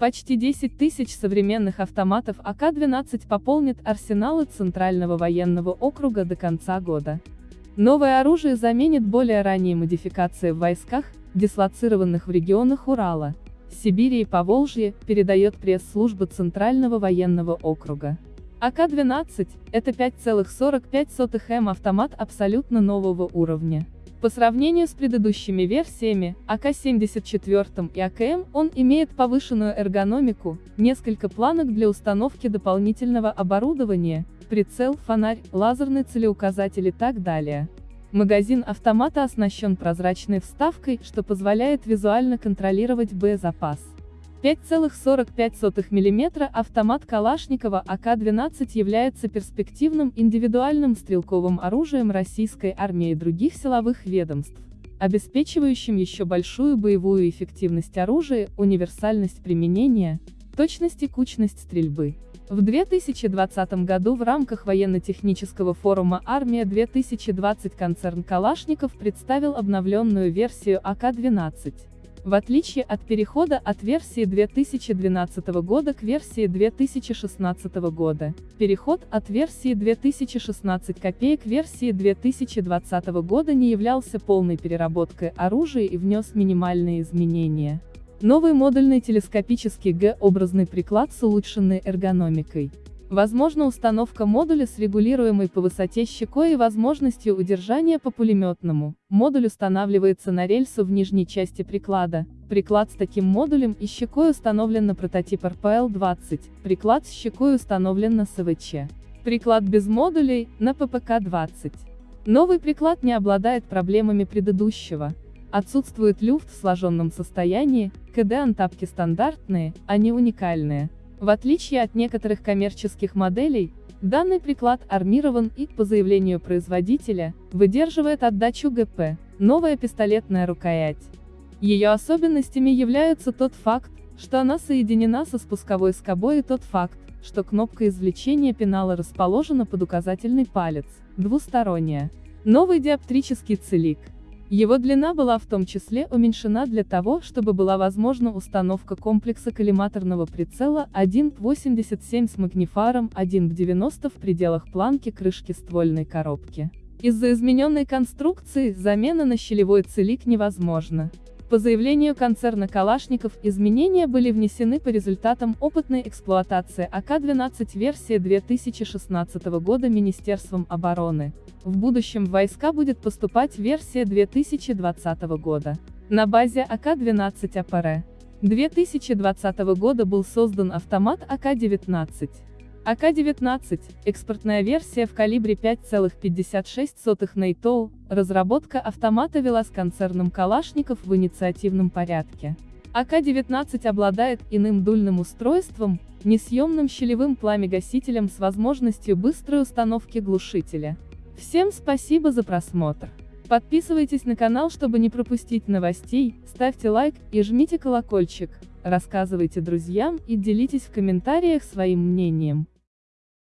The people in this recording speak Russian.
Почти 10 тысяч современных автоматов АК-12 пополнит арсеналы Центрального военного округа до конца года. Новое оружие заменит более ранние модификации в войсках, дислоцированных в регионах Урала, Сибири и Поволжья, передает пресс-служба Центрального военного округа. АК-12 – это 5,45 М автомат абсолютно нового уровня. По сравнению с предыдущими версиями, АК-74 и АКМ, он имеет повышенную эргономику, несколько планок для установки дополнительного оборудования, прицел, фонарь, лазерный целеуказатель и так далее. Магазин автомата оснащен прозрачной вставкой, что позволяет визуально контролировать боезапас. 5,45 мм автомат Калашникова АК-12 является перспективным индивидуальным стрелковым оружием российской армии и других силовых ведомств, обеспечивающим еще большую боевую эффективность оружия, универсальность применения, точность и кучность стрельбы. В 2020 году в рамках военно-технического форума «Армия-2020» концерн Калашников представил обновленную версию АК-12. В отличие от перехода от версии 2012 года к версии 2016 года, переход от версии 2016 копеек версии 2020 года не являлся полной переработкой оружия и внес минимальные изменения. Новый модульный телескопический Г-образный приклад с улучшенной эргономикой, Возможно установка модуля с регулируемой по высоте щекой и возможностью удержания по пулеметному. Модуль устанавливается на рельсу в нижней части приклада. Приклад с таким модулем и щекой установлен на прототип РПЛ-20, приклад с щекой установлен на СВЧ. Приклад без модулей, на ППК-20. Новый приклад не обладает проблемами предыдущего. Отсутствует люфт в сложенном состоянии, КД-антапки стандартные, а не уникальные. В отличие от некоторых коммерческих моделей, данный приклад армирован и, по заявлению производителя, выдерживает отдачу ГП, новая пистолетная рукоять. Ее особенностями являются тот факт, что она соединена со спусковой скобой и тот факт, что кнопка извлечения пенала расположена под указательный палец, двусторонняя. Новый диоптрический целик. Его длина была в том числе уменьшена для того, чтобы была возможна установка комплекса коллиматорного прицела 1.87 с магнифаром 1.90 в пределах планки крышки ствольной коробки. Из-за измененной конструкции, замена на щелевой целик невозможна. По заявлению концерна Калашников, изменения были внесены по результатам опытной эксплуатации АК-12 версии 2016 года Министерством обороны. В будущем в войска будет поступать версия 2020 года. На базе АК-12 АПР 2020 года был создан автомат АК-19. АК-19, экспортная версия в калибре 5,56 NATO, разработка автомата вела с концерном Калашников в инициативном порядке. АК-19 обладает иным дульным устройством, несъемным щелевым пламегасителем с возможностью быстрой установки глушителя. Всем спасибо за просмотр. Подписывайтесь на канал, чтобы не пропустить новостей, ставьте лайк и жмите колокольчик, рассказывайте друзьям и делитесь в комментариях своим мнением.